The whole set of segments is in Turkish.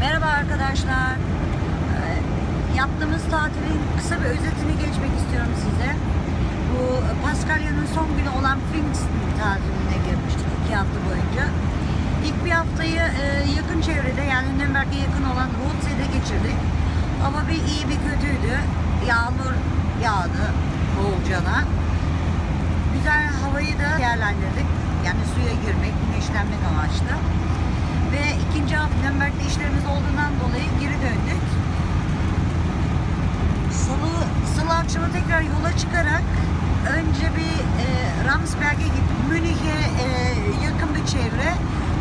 Merhaba arkadaşlar. Ee, Yaptığımız tatilin kısa bir özetini geçmek istiyorum size. Bu Paskalya'nın son günü olan Pfingsten tatiline girmiştik iki hafta boyunca. İlk bir haftayı e, yakın çevrede yani Nürnberg'e yakın olan Rootsee'de geçirdik. Ama bir iyi bir kötüydü. Yağmur yağdı bolcana. Güzel havayı da değerlendirdik. Yani suya girmek, güneşlenmek amaçlı. Ve ikinci hafta Nürnberg'de işlerimiz olduğundan dolayı geri döndük. Salı, salı akşamı tekrar yola çıkarak önce bir e, Ramsberg'e gittik. Münih'e e, yakın bir çevre.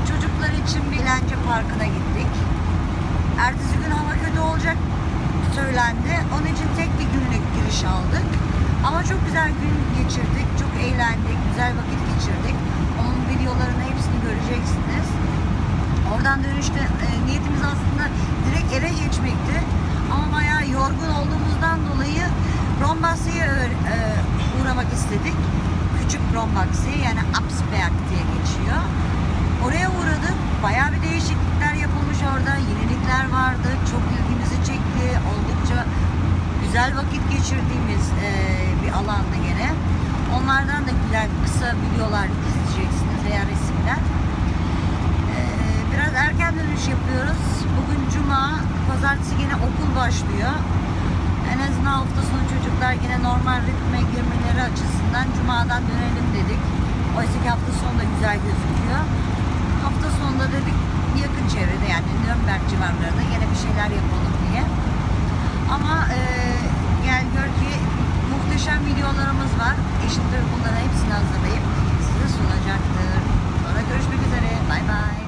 Çocuklar için bir eğlence parkına gittik. Ertesi gün hava kötü olacak söylendi. Onun için tek bir günlük giriş aldık. Ama çok güzel gün geçirdik. Çok eğlendik. Güzel vakit geçirdik. Videolarını hepsini göreceksiniz. Oradan dönüşte e, niyetimiz aslında direkt eve geçmekti. Ama bayağı yorgun olduğumuzdan dolayı Rombaksi'ye e, uğramak istedik. Küçük Rombaksi yani Absberg diye geçiyor. Oraya uğradık. Bayağı bir değişiklikler yapılmış orada. Yenilikler vardı. Çok ilgimizi çekti. Oldukça güzel vakit geçirdiğimiz e, bir alanda gene. Onlardan da güzel kısa videolar izleyeceksiniz veya resimler. Ee, Biraz erken dönüş yapıyoruz. Bugün cuma, pazartesi yine okul başlıyor. En azından hafta sonu çocuklar yine normal ritme girmeleri açısından cumadan dönelim dedik. Oysa ki hafta sonu da güzel gözüküyor. Hafta sonunda dedik yakın çevrede yani Nürnberg civarlarında yine bir şeyler yapalım diye. Ama e, gel gör ki muhteşem videolarımız var. Eşim de bunların hepsini hazırlayıp sunacaktır. Sonra görüşmek üzere. Bay bay.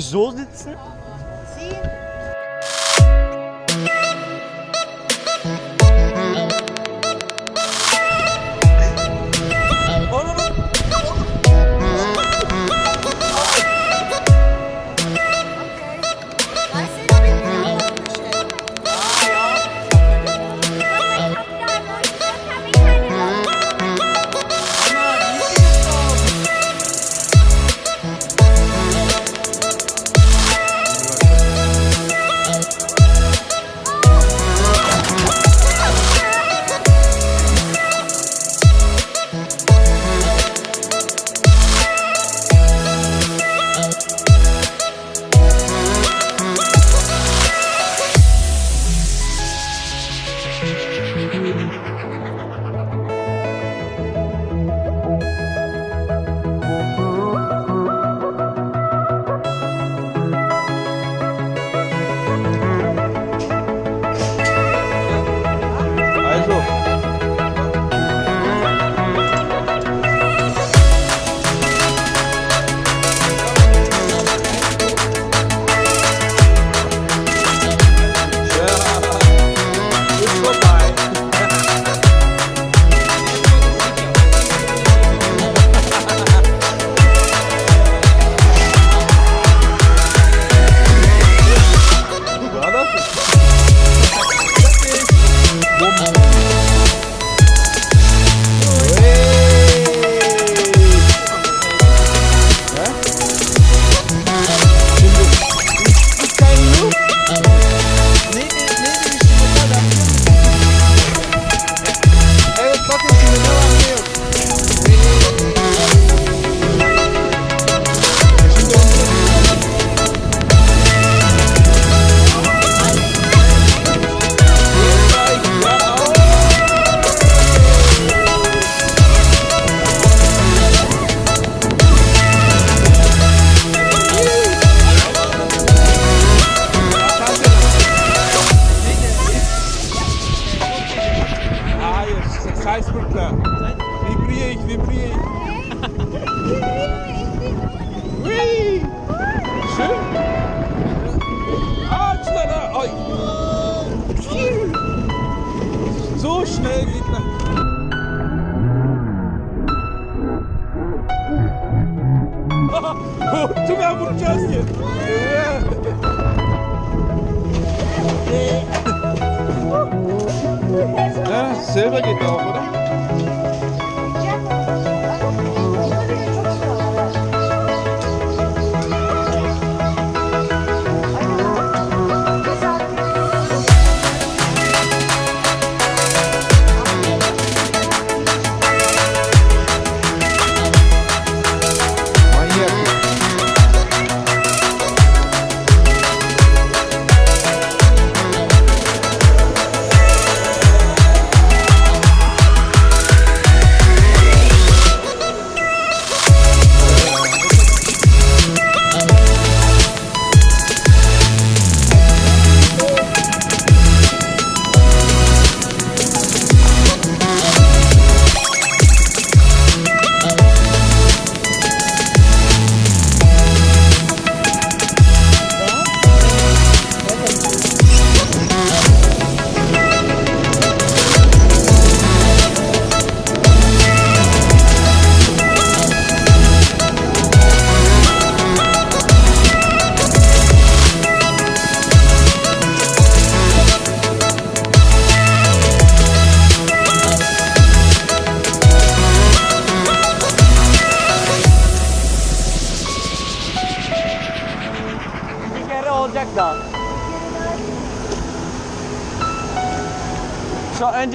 Sowieso dit.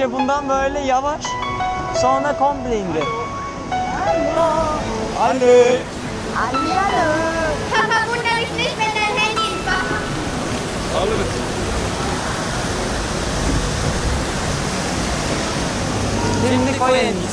Önce bundan böyle yavaş. Sonra komple indir. Anne. Anne anne. Papa bunları nicht mit deinem Handy. Alırız. Şimdi koyun.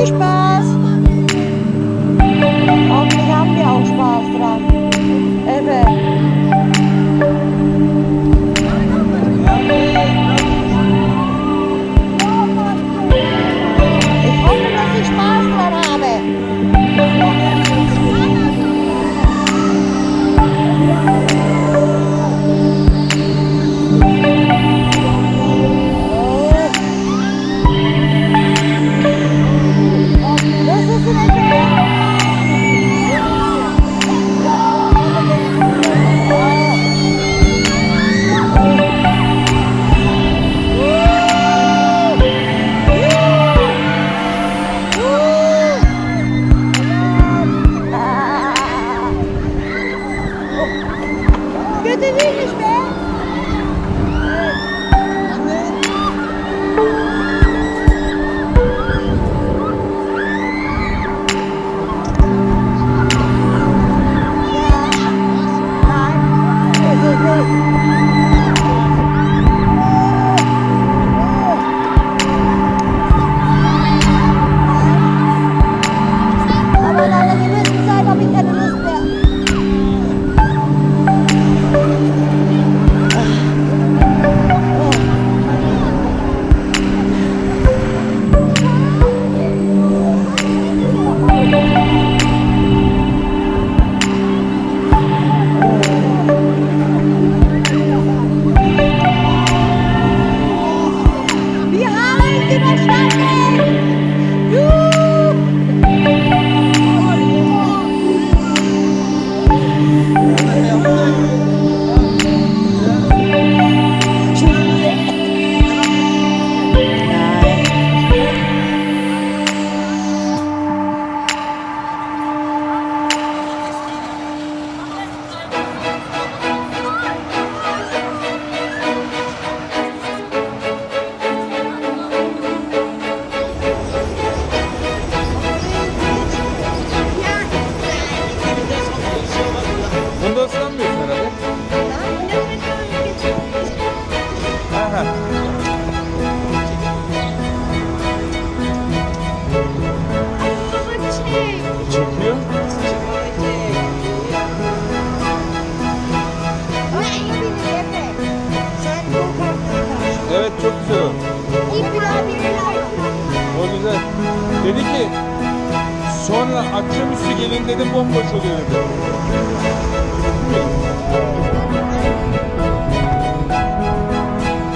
bouge pas. Что ты видишь, Çekiyor. Evet çok güzel o. Güzel. Dedi ki sonra akşamüstü gelin dedim bomboş oluyor dedi.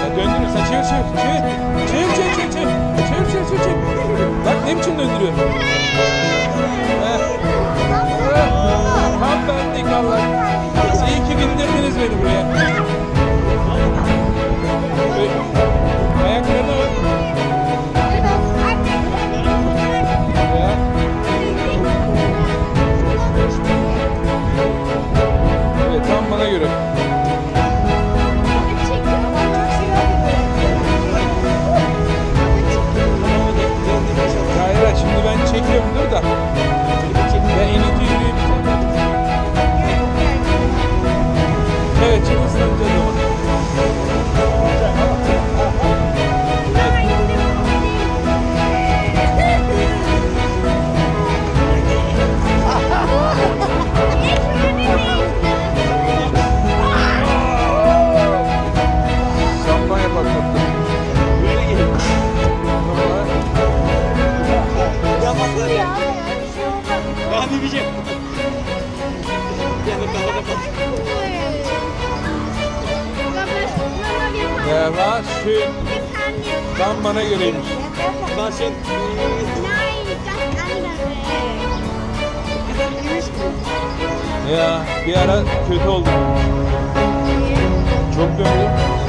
Ya döndürün sen çevir çevir çevir. Çevir çevir çevir çevir. Çevir çevir. Bak ne biçim döndürüyor. Tam benlik valla. İyi ki bindirdiniz beni buraya. Tam bana göreymiş. Das andere. Ya bir ara kötü oldum. Çok döndüm.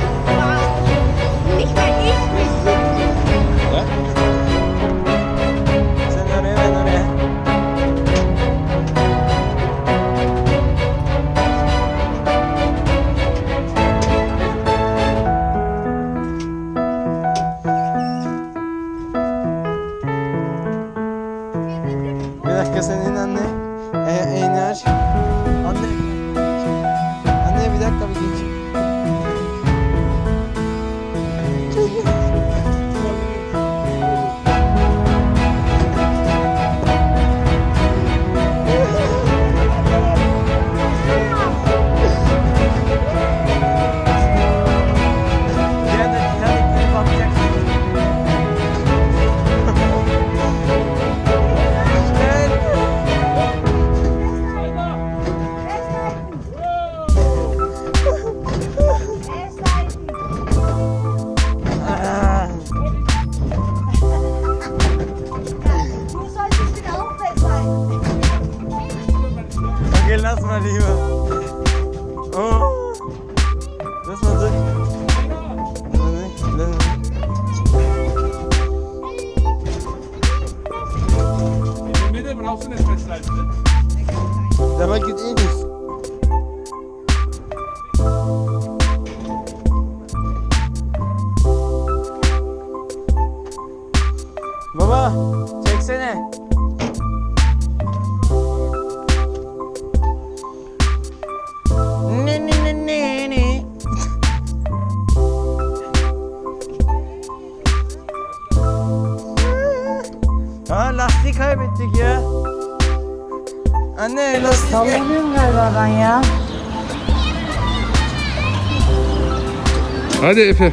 Hadi Efe.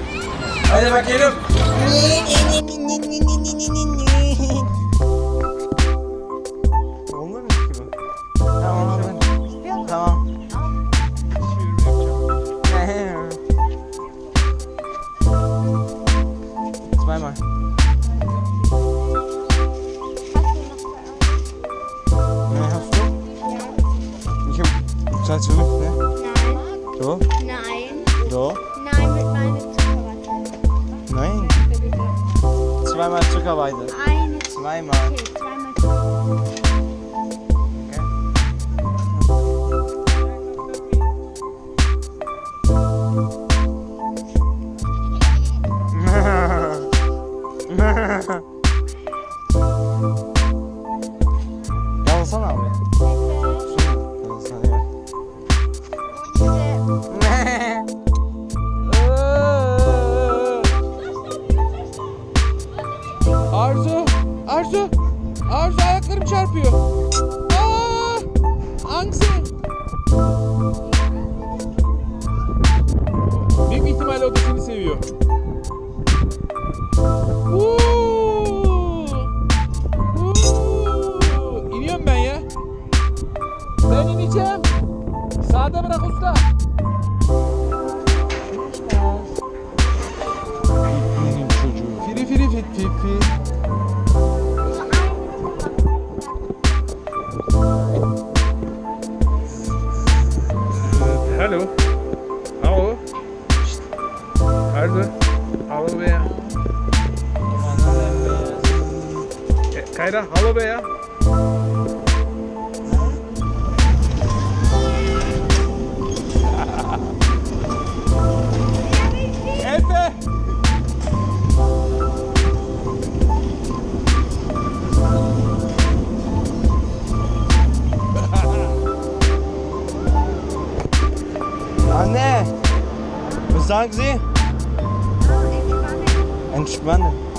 Hadi bakalım. Olmamış ki bu. Tamam. Tamam. tamam. Zweimal. Ja, hast du? Ich hab. Zahlst du ne? Nein. Du? Nein. Zweimal Zuckerweise. Eine. Zweimal. Okay, zweimal. Magsi? Entspannend.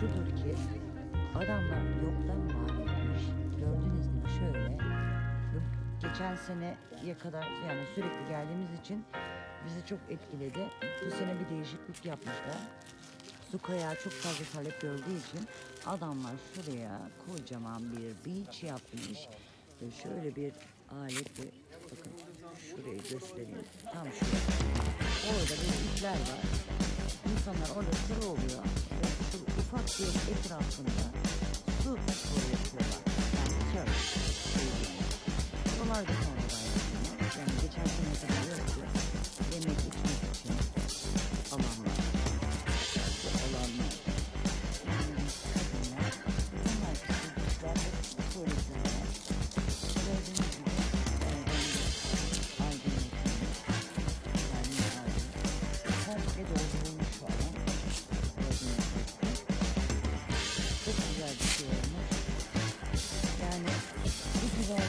şudur ki adamlar yoktan var etmiş. Gördüğünüz gibi şöyle. Geçen seneye kadar yani sürekli geldiğimiz için bizi çok etkiledi. Bu sene bir değişiklik yapmışlar. Su kayağı çok fazla talep gördüğü için adamlar şuraya kocaman bir beach yapmış. Ve şöyle bir aletle bakın şurayı göstereyim. Tam şurada. Orada bir ipler var insanlar orada sıra oluyor. İşte ufak bir etrafında su sporu yapıyorlar. Yani surf. Şey Dolar da sonradan yapıyorlar. Yani geçen sene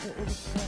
Thank you.